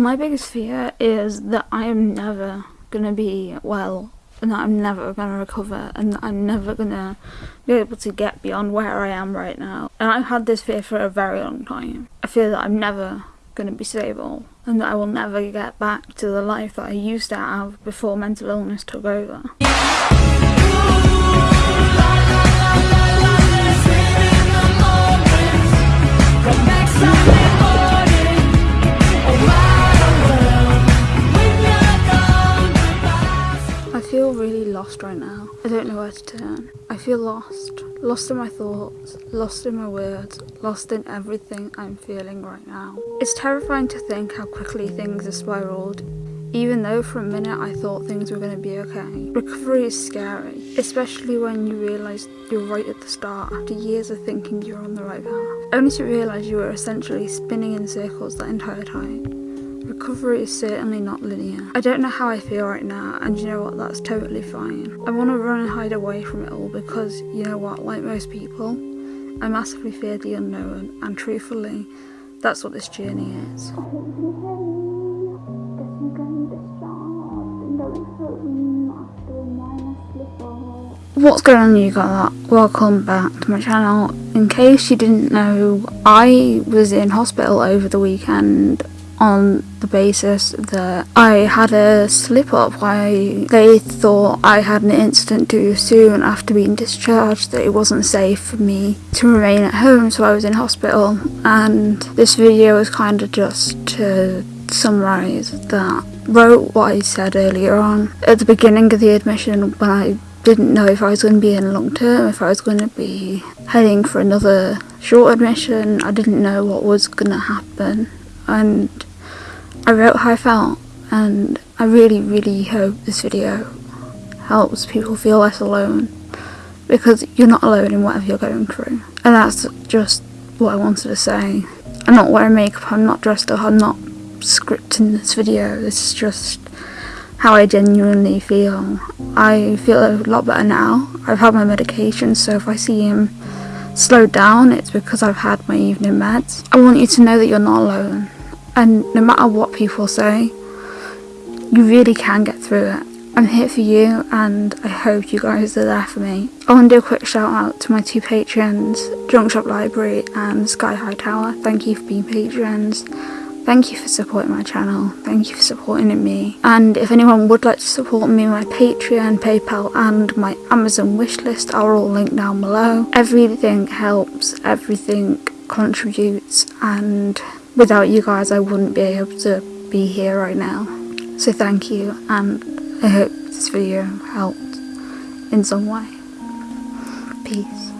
My biggest fear is that I am never going to be well and that I'm never going to recover and that I'm never going to be able to get beyond where I am right now. And I've had this fear for a very long time. I fear that I'm never going to be stable and that I will never get back to the life that I used to have before mental illness took over. Lost right now. I don't know where to turn. I feel lost. Lost in my thoughts, lost in my words, lost in everything I'm feeling right now. It's terrifying to think how quickly things have spiraled even though for a minute I thought things were going to be okay. Recovery is scary, especially when you realise you're right at the start after years of thinking you're on the right path, only to realise you were essentially spinning in circles that entire time. Recovery is certainly not linear. I don't know how I feel right now and you know what, that's totally fine. I want to run and hide away from it all because you know what, like most people, I massively fear the unknown and truthfully, that's what this journey is. What's going on you got that? Welcome back to my channel. In case you didn't know, I was in hospital over the weekend on the basis that I had a slip up. Why they thought I had an incident too soon after being discharged that it wasn't safe for me to remain at home so I was in hospital. And this video is kind of just to summarise that. Wrote what I said earlier on. At the beginning of the admission when I didn't know if I was going to be in long term, if I was going to be heading for another short admission, I didn't know what was going to happen. And I wrote how I felt and I really really hope this video helps people feel less alone because you're not alone in whatever you're going through and that's just what I wanted to say. I'm not wearing makeup, I'm not dressed up, I'm not scripting this video, this is just how I genuinely feel. I feel a lot better now. I've had my medication so if I see him slow down it's because I've had my evening meds. I want you to know that you're not alone and no matter what people say you really can get through it. I'm here for you and I hope you guys are there for me. I want to do a quick shout out to my two patrons Junk Shop Library and Sky High Tower. Thank you for being patrons. Thank you for supporting my channel, thank you for supporting me. And if anyone would like to support me my Patreon, Paypal and my Amazon wishlist are all linked down below. Everything helps, everything contributes and without you guys I wouldn't be able to be here right now. So thank you and I hope this video helped in some way. Peace.